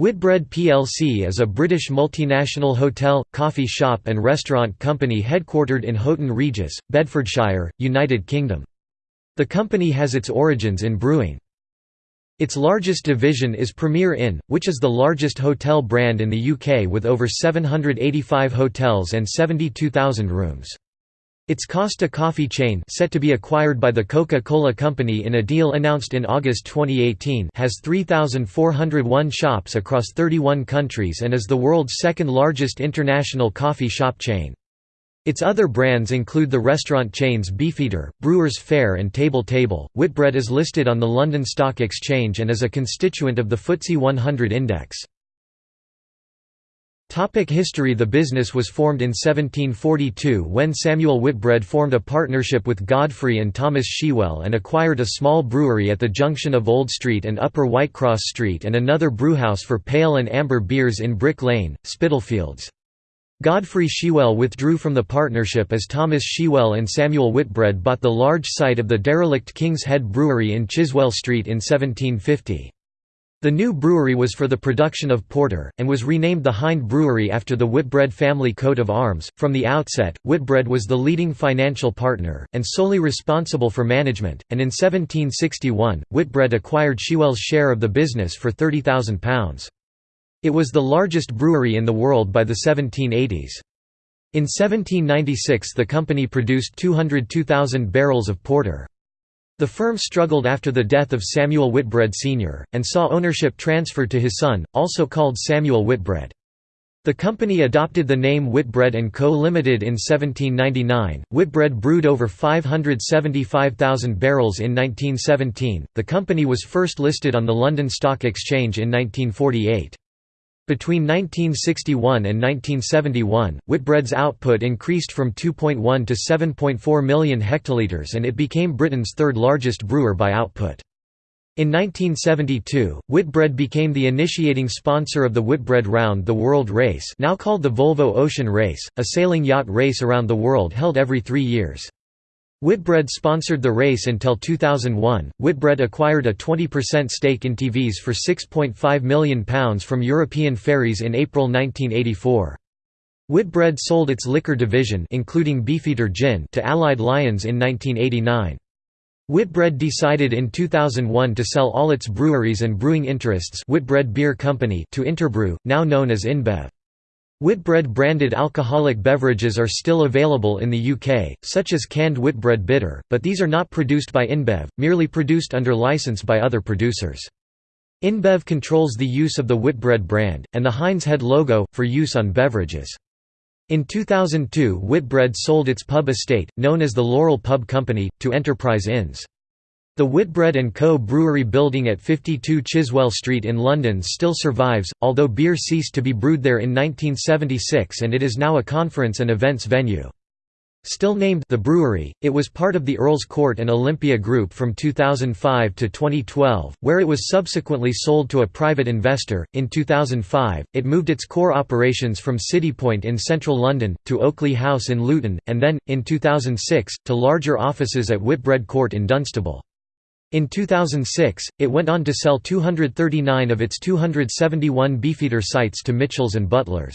Whitbread plc is a British multinational hotel, coffee shop and restaurant company headquartered in Houghton Regis, Bedfordshire, United Kingdom. The company has its origins in brewing. Its largest division is Premier Inn, which is the largest hotel brand in the UK with over 785 hotels and 72,000 rooms. Its Costa Coffee chain set to be acquired by the Coca-Cola Company in a deal announced in August 2018 has 3,401 shops across 31 countries and is the world's second largest international coffee shop chain. Its other brands include the restaurant chains Beefeater, Brewers Fayre and Table Table. Whitbread is listed on the London Stock Exchange and is a constituent of the FTSE 100 index. Topic history The business was formed in 1742 when Samuel Whitbread formed a partnership with Godfrey and Thomas Shewell and acquired a small brewery at the junction of Old Street and Upper Whitecross Street and another brewhouse for pale and amber beers in Brick Lane, Spitalfields. Godfrey Shewell withdrew from the partnership as Thomas Shewell and Samuel Whitbread bought the large site of the derelict King's Head Brewery in Chiswell Street in 1750. The new brewery was for the production of porter, and was renamed the Hind Brewery after the Whitbread family coat of arms. From the outset, Whitbread was the leading financial partner, and solely responsible for management, and in 1761, Whitbread acquired Shewell's share of the business for £30,000. It was the largest brewery in the world by the 1780s. In 1796 the company produced 202,000 barrels of porter. The firm struggled after the death of Samuel Whitbread Sr., and saw ownership transferred to his son, also called Samuel Whitbread. The company adopted the name Whitbread & Co. Limited in 1799. Whitbread brewed over 575,000 barrels in 1917. The company was first listed on the London Stock Exchange in 1948. Between 1961 and 1971, Whitbread's output increased from 2.1 to 7.4 million hectolitres and it became Britain's third largest brewer by output. In 1972, Whitbread became the initiating sponsor of the Whitbread Round the World Race now called the Volvo Ocean Race, a sailing yacht race around the world held every three years. Whitbread sponsored the race until 2001. Whitbread acquired a 20% stake in TVS for £6.5 million from European Ferries in April 1984. Whitbread sold its liquor division including Beefeater Gin to Allied Lyons in 1989. Whitbread decided in 2001 to sell all its breweries and brewing interests Whitbread Beer Company to Interbrew, now known as InBev. Whitbread branded alcoholic beverages are still available in the UK, such as canned Whitbread Bitter, but these are not produced by InBev, merely produced under license by other producers. InBev controls the use of the Whitbread brand, and the Hind's Head logo, for use on beverages. In 2002 Whitbread sold its pub estate, known as the Laurel Pub Company, to Enterprise Inns. The Whitbread & Co. brewery building at 52 Chiswell Street in London still survives, although beer ceased to be brewed there in 1976 and it is now a conference and events venue. Still named the brewery, it was part of the Earl's Court and Olympia Group from 2005 to 2012, where it was subsequently sold to a private investor. In 2005, it moved its core operations from Citipoint in central London, to Oakley House in Luton, and then, in 2006, to larger offices at Whitbread Court in Dunstable. In 2006, it went on to sell 239 of its 271 Beefeater sites to Mitchells and Butlers.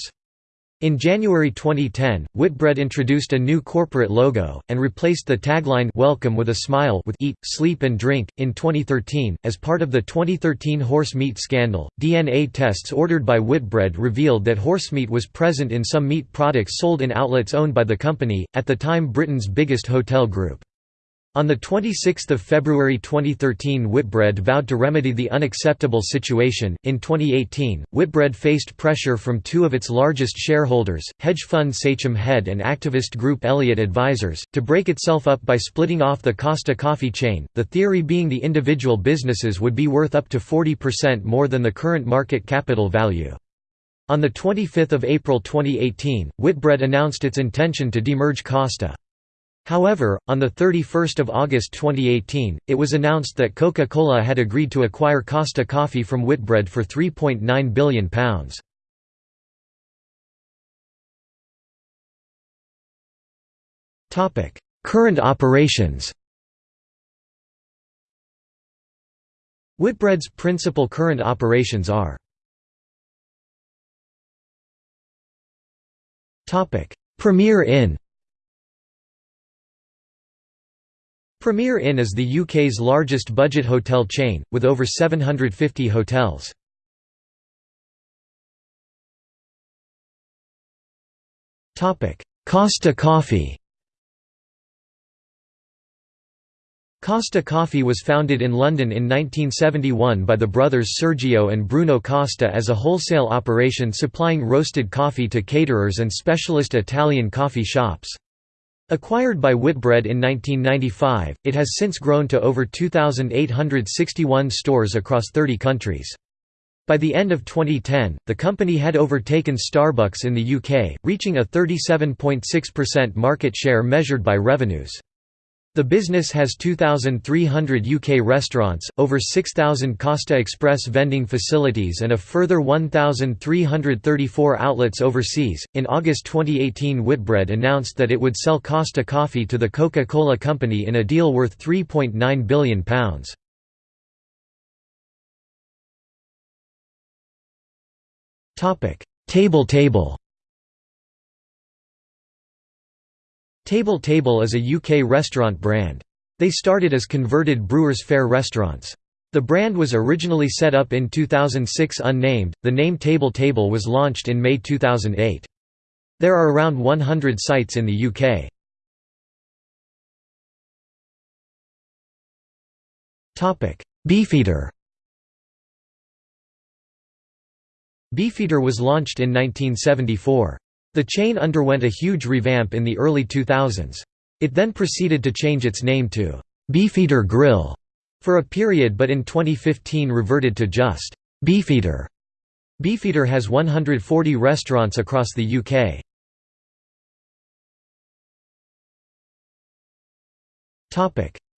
In January 2010, Whitbread introduced a new corporate logo, and replaced the tagline Welcome with a Smile with Eat, Sleep and Drink. In 2013, as part of the 2013 horse meat scandal, DNA tests ordered by Whitbread revealed that horsemeat was present in some meat products sold in outlets owned by the company, at the time Britain's biggest hotel group. On 26 February 2013 Whitbread vowed to remedy the unacceptable situation. In 2018, Whitbread faced pressure from two of its largest shareholders, hedge fund Sachem Head and activist group Elliott Advisors, to break itself up by splitting off the Costa coffee chain, the theory being the individual businesses would be worth up to 40% more than the current market capital value. On 25 April 2018, Whitbread announced its intention to demerge Costa. However, on 31 August 2018, it was announced that Coca-Cola had agreed to acquire Costa Coffee from Whitbread for £3.9 billion. Current operations Whitbread's principal current operations are Premier Inn Premier Inn is the UK's largest budget hotel chain, with over 750 hotels. Costa Coffee Costa Coffee was founded in London in 1971 by the brothers Sergio and Bruno Costa as a wholesale operation supplying roasted coffee to caterers and specialist Italian coffee shops. Acquired by Whitbread in 1995, it has since grown to over 2,861 stores across 30 countries. By the end of 2010, the company had overtaken Starbucks in the UK, reaching a 37.6% market share measured by revenues. The business has 2,300 UK restaurants, over 6,000 Costa Express vending facilities, and a further 1,334 outlets overseas. In August 2018, Whitbread announced that it would sell Costa Coffee to the Coca Cola Company in a deal worth £3.9 billion. Table Table Table Table is a UK restaurant brand. They started as converted Brewers Fayre restaurants. The brand was originally set up in 2006 unnamed, the name Table Table was launched in May 2008. There are around 100 sites in the UK. Beefeater Beefeater was launched in 1974. The chain underwent a huge revamp in the early 2000s. It then proceeded to change its name to Beefeater Grill for a period but in 2015 reverted to just Beefeater. Beefeater has 140 restaurants across the UK.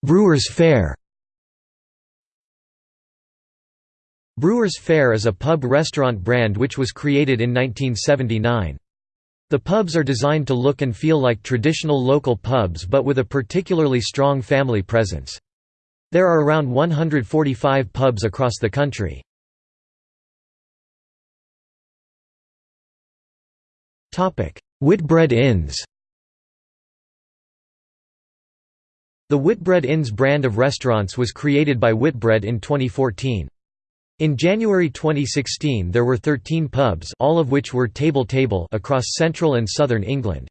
Brewers Fayre. Brewers Fayre is a pub restaurant brand which was created in 1979. The pubs are designed to look and feel like traditional local pubs but with a particularly strong family presence. There are around 145 pubs across the country. Whitbread Inns The Whitbread Inns brand of restaurants was created by Whitbread in 2014. In January 2016 there were 13 pubs all of which were table table across central and southern England.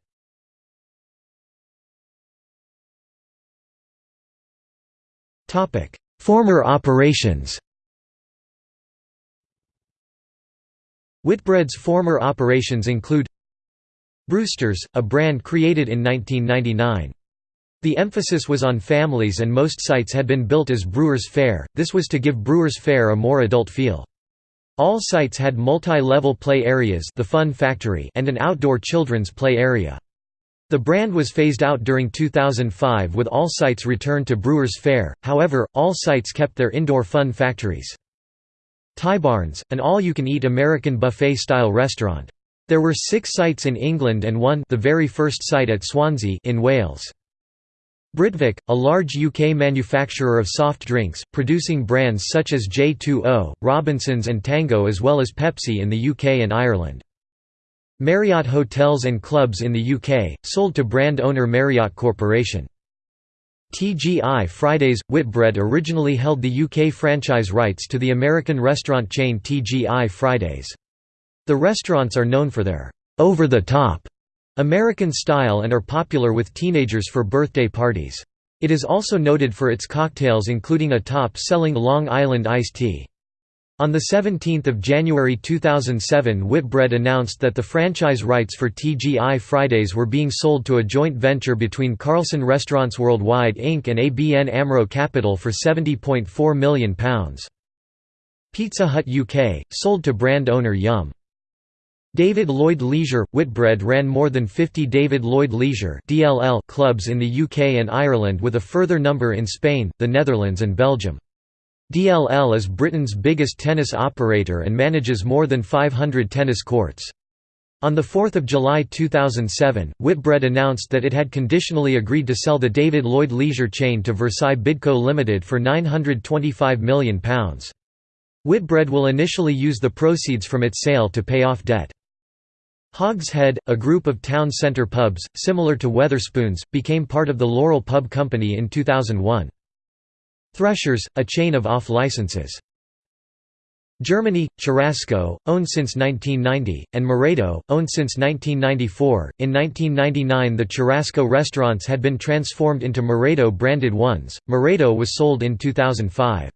Former operations Whitbread's former operations include Brewsters, a brand created in 1999. The emphasis was on families and most sites had been built as Brewers Fayre, this was to give Brewers Fayre a more adult feel. All sites had multi-level play areas the Fun Factory and an outdoor children's play area. The brand was phased out during 2005 with all sites returned to Brewers Fayre, however, all sites kept their indoor fun factories. TayBarns, an all-you-can-eat American buffet-style restaurant. There were six sites in England and one the very first site at Swansea in Wales. Britvic, a large UK manufacturer of soft drinks, producing brands such as J2O, Robinsons and Tango as well as Pepsi in the UK and Ireland. Marriott Hotels and Clubs in the UK, sold to brand owner Marriott Corporation. TGI Fridays – Whitbread originally held the UK franchise rights to the American restaurant chain TGI Fridays. The restaurants are known for their over-the-top American style and are popular with teenagers for birthday parties. It is also noted for its cocktails including a top-selling Long Island iced tea. On 17 January 2007 Whitbread announced that the franchise rights for TGI Fridays were being sold to a joint venture between Carlson Restaurants Worldwide Inc. and ABN AMRO Capital for £70.4 million. Pizza Hut UK, sold to brand owner Yum! David Lloyd Leisure – Whitbread ran more than 50 David Lloyd Leisure clubs in the UK and Ireland with a further number in Spain, the Netherlands and Belgium. DLL is Britain's biggest tennis operator and manages more than 500 tennis courts. On 4 July 2007, Whitbread announced that it had conditionally agreed to sell the David Lloyd Leisure chain to Versailles Bidco Limited for £925 million. Whitbread will initially use the proceeds from its sale to pay off debt. Hogshead, a group of town centre pubs, similar to Wetherspoons, became part of the Laurel Pub Company in 2001. Threshers, a chain of off-licenses. Germany, Churrasco, owned since 1990, and Maredo, owned since 1994. In 1999, the Churrasco restaurants had been transformed into Maredo branded ones. Maredo was sold in 2005.